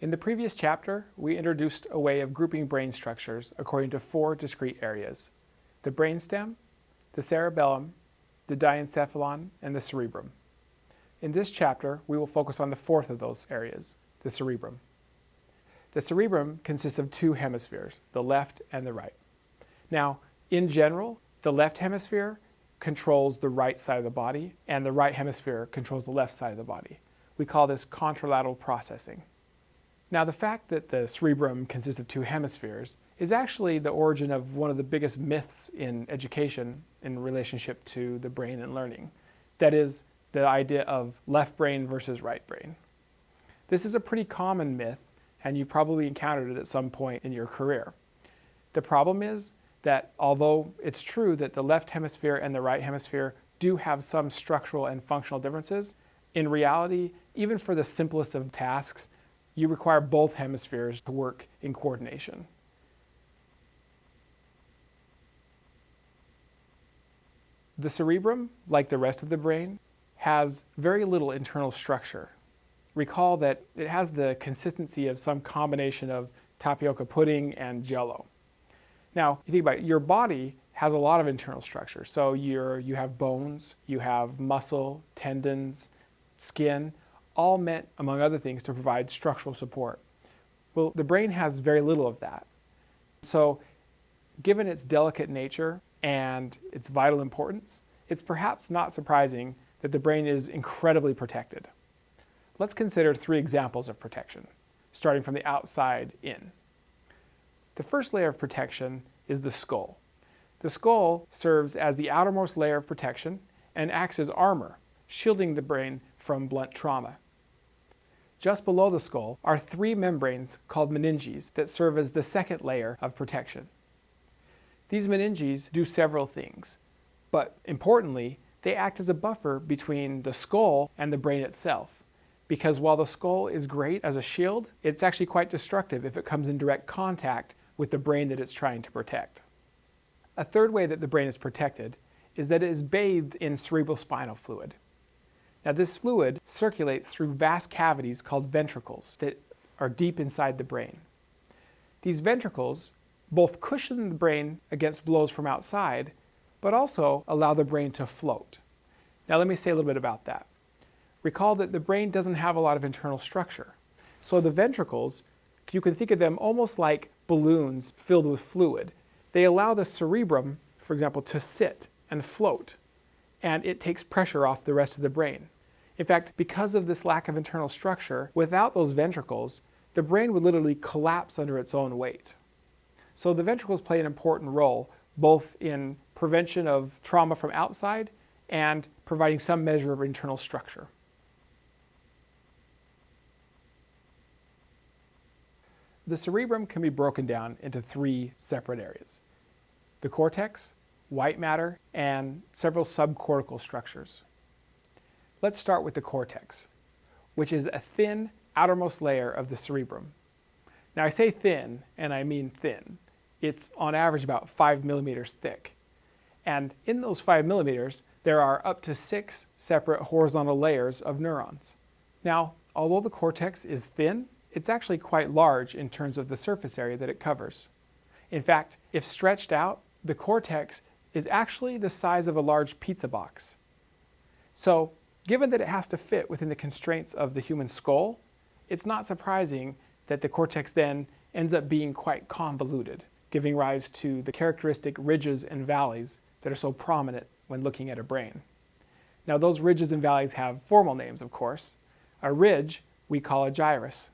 In the previous chapter, we introduced a way of grouping brain structures according to four discrete areas, the brainstem, the cerebellum, the diencephalon, and the cerebrum. In this chapter, we will focus on the fourth of those areas, the cerebrum. The cerebrum consists of two hemispheres, the left and the right. Now, in general, the left hemisphere controls the right side of the body and the right hemisphere controls the left side of the body. We call this contralateral processing. Now the fact that the cerebrum consists of two hemispheres is actually the origin of one of the biggest myths in education in relationship to the brain and learning. That is the idea of left brain versus right brain. This is a pretty common myth and you've probably encountered it at some point in your career. The problem is that although it's true that the left hemisphere and the right hemisphere do have some structural and functional differences, in reality, even for the simplest of tasks, you require both hemispheres to work in coordination. The cerebrum, like the rest of the brain, has very little internal structure. Recall that it has the consistency of some combination of tapioca pudding and jello. Now, you think about it, your body has a lot of internal structure. So you're, you have bones, you have muscle, tendons, skin, all meant, among other things, to provide structural support. Well, the brain has very little of that. So given its delicate nature and its vital importance, it's perhaps not surprising that the brain is incredibly protected. Let's consider three examples of protection, starting from the outside in. The first layer of protection is the skull. The skull serves as the outermost layer of protection and acts as armor, shielding the brain from blunt trauma. Just below the skull are three membranes called meninges that serve as the second layer of protection. These meninges do several things, but importantly, they act as a buffer between the skull and the brain itself. Because while the skull is great as a shield, it's actually quite destructive if it comes in direct contact with the brain that it's trying to protect. A third way that the brain is protected is that it is bathed in cerebrospinal fluid. Now this fluid circulates through vast cavities called ventricles that are deep inside the brain. These ventricles both cushion the brain against blows from outside, but also allow the brain to float. Now let me say a little bit about that. Recall that the brain doesn't have a lot of internal structure. So the ventricles, you can think of them almost like balloons filled with fluid. They allow the cerebrum, for example, to sit and float and it takes pressure off the rest of the brain. In fact, because of this lack of internal structure, without those ventricles, the brain would literally collapse under its own weight. So the ventricles play an important role both in prevention of trauma from outside and providing some measure of internal structure. The cerebrum can be broken down into three separate areas. The cortex, white matter, and several subcortical structures. Let's start with the cortex, which is a thin outermost layer of the cerebrum. Now I say thin, and I mean thin. It's on average about 5 millimeters thick. And in those 5 millimeters, there are up to six separate horizontal layers of neurons. Now, although the cortex is thin, it's actually quite large in terms of the surface area that it covers. In fact, if stretched out, the cortex is actually the size of a large pizza box. So given that it has to fit within the constraints of the human skull, it's not surprising that the cortex then ends up being quite convoluted, giving rise to the characteristic ridges and valleys that are so prominent when looking at a brain. Now those ridges and valleys have formal names, of course. A ridge we call a gyrus,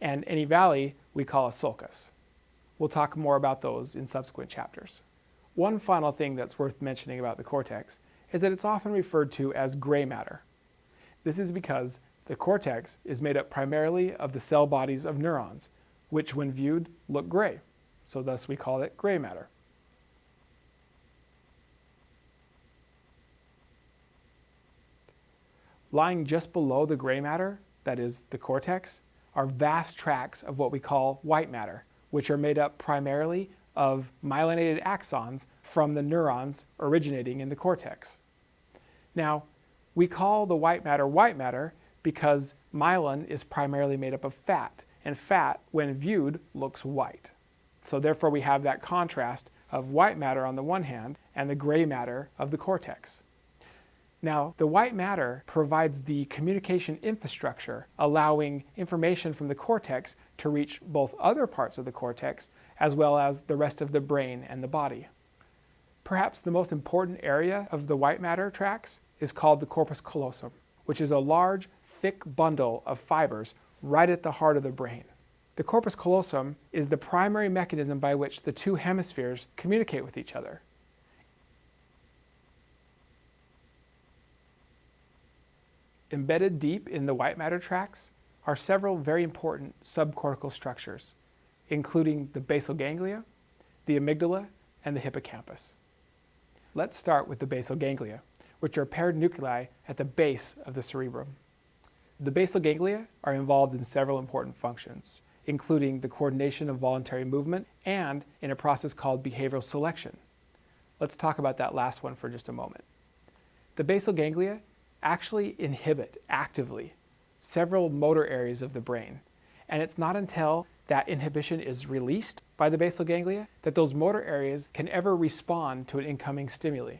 and any valley we call a sulcus. We'll talk more about those in subsequent chapters. One final thing that's worth mentioning about the cortex is that it's often referred to as gray matter. This is because the cortex is made up primarily of the cell bodies of neurons, which when viewed look gray, so thus we call it gray matter. Lying just below the gray matter, that is the cortex, are vast tracts of what we call white matter, which are made up primarily of myelinated axons from the neurons originating in the cortex. Now, we call the white matter white matter because myelin is primarily made up of fat, and fat, when viewed, looks white. So therefore we have that contrast of white matter on the one hand and the gray matter of the cortex. Now, the white matter provides the communication infrastructure, allowing information from the cortex to reach both other parts of the cortex as well as the rest of the brain and the body. Perhaps the most important area of the white matter tracts is called the corpus callosum, which is a large, thick bundle of fibers right at the heart of the brain. The corpus callosum is the primary mechanism by which the two hemispheres communicate with each other. Embedded deep in the white matter tracts are several very important subcortical structures, including the basal ganglia, the amygdala, and the hippocampus. Let's start with the basal ganglia, which are paired nuclei at the base of the cerebrum. The basal ganglia are involved in several important functions, including the coordination of voluntary movement and in a process called behavioral selection. Let's talk about that last one for just a moment. The basal ganglia actually inhibit actively several motor areas of the brain. And it's not until that inhibition is released by the basal ganglia that those motor areas can ever respond to an incoming stimuli.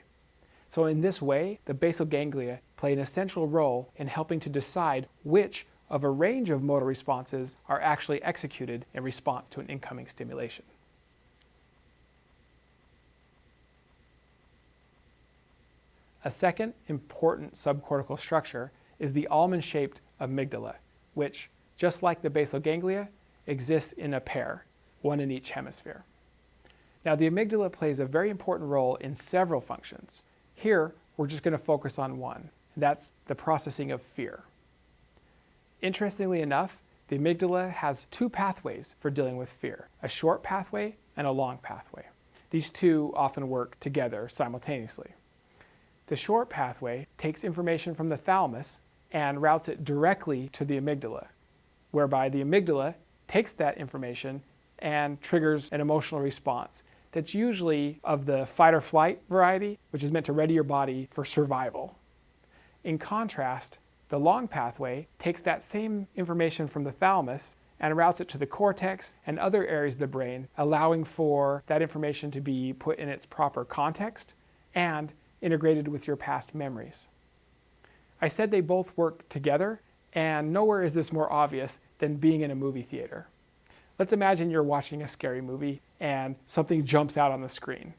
So in this way, the basal ganglia play an essential role in helping to decide which of a range of motor responses are actually executed in response to an incoming stimulation. A second important subcortical structure is the almond-shaped amygdala, which, just like the basal ganglia, exists in a pair, one in each hemisphere. Now the amygdala plays a very important role in several functions. Here, we're just going to focus on one, and that's the processing of fear. Interestingly enough, the amygdala has two pathways for dealing with fear, a short pathway and a long pathway. These two often work together simultaneously. The short pathway takes information from the thalamus and routes it directly to the amygdala, whereby the amygdala takes that information and triggers an emotional response that's usually of the fight or flight variety, which is meant to ready your body for survival. In contrast, the long pathway takes that same information from the thalamus and routes it to the cortex and other areas of the brain, allowing for that information to be put in its proper context and integrated with your past memories. I said they both work together, and nowhere is this more obvious than being in a movie theater. Let's imagine you're watching a scary movie and something jumps out on the screen.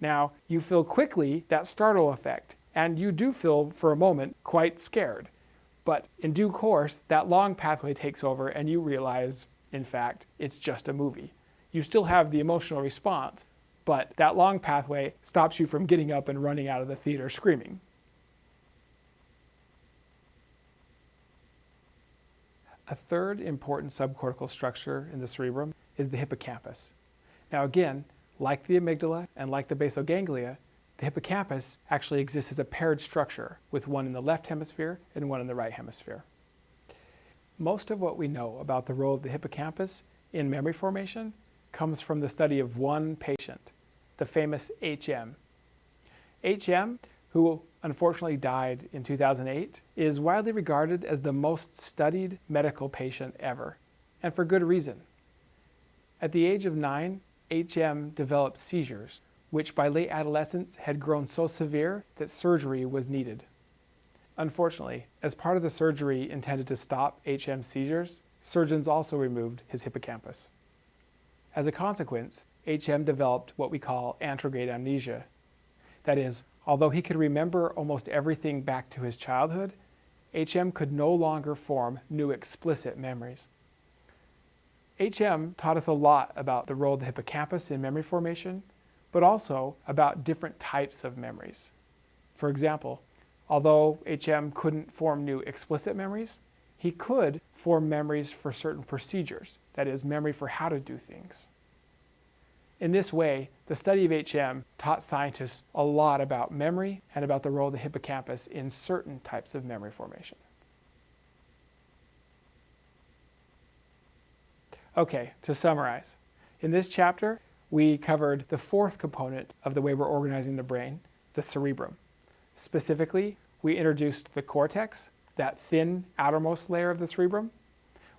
Now, you feel quickly that startle effect, and you do feel for a moment quite scared. But in due course, that long pathway takes over and you realize, in fact, it's just a movie. You still have the emotional response, but that long pathway stops you from getting up and running out of the theater screaming. A third important subcortical structure in the cerebrum is the hippocampus. Now again, like the amygdala and like the basal ganglia, the hippocampus actually exists as a paired structure with one in the left hemisphere and one in the right hemisphere. Most of what we know about the role of the hippocampus in memory formation comes from the study of one patient, the famous HM. HM, who unfortunately died in 2008, is widely regarded as the most studied medical patient ever, and for good reason. At the age of nine, HM developed seizures, which by late adolescence had grown so severe that surgery was needed. Unfortunately, as part of the surgery intended to stop HM seizures, surgeons also removed his hippocampus. As a consequence, HM developed what we call anterograde amnesia. That is, although he could remember almost everything back to his childhood, HM could no longer form new explicit memories. HM taught us a lot about the role of the hippocampus in memory formation, but also about different types of memories. For example, although HM couldn't form new explicit memories, he could form memories for certain procedures, that is, memory for how to do things. In this way, the study of HM taught scientists a lot about memory and about the role of the hippocampus in certain types of memory formation. Okay, to summarize. In this chapter, we covered the fourth component of the way we're organizing the brain, the cerebrum. Specifically, we introduced the cortex, that thin outermost layer of the cerebrum.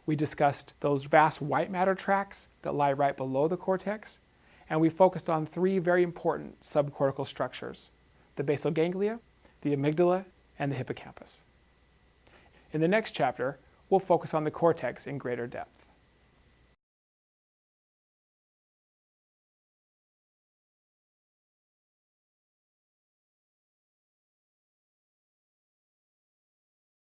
We discussed those vast white matter tracts that lie right below the cortex, and we focused on three very important subcortical structures, the basal ganglia, the amygdala, and the hippocampus. In the next chapter, we'll focus on the cortex in greater depth.